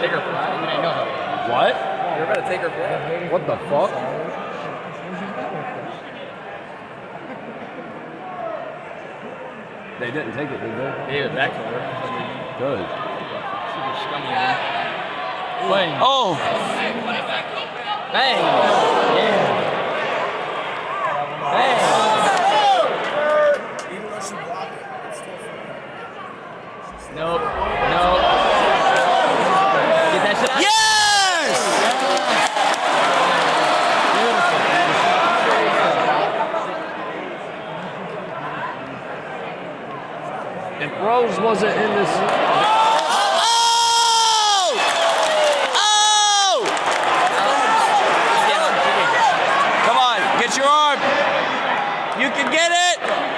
take her flag. What You're about to take her flag. What the fuck? They didn't take it, did they? Gave it back to her. Good. Super scummy. man. Bang. Oh, Bang. Yeah. Bang. Even If Rose wasn't in this, Oh! Oh! Come on, get your arm. You can get it.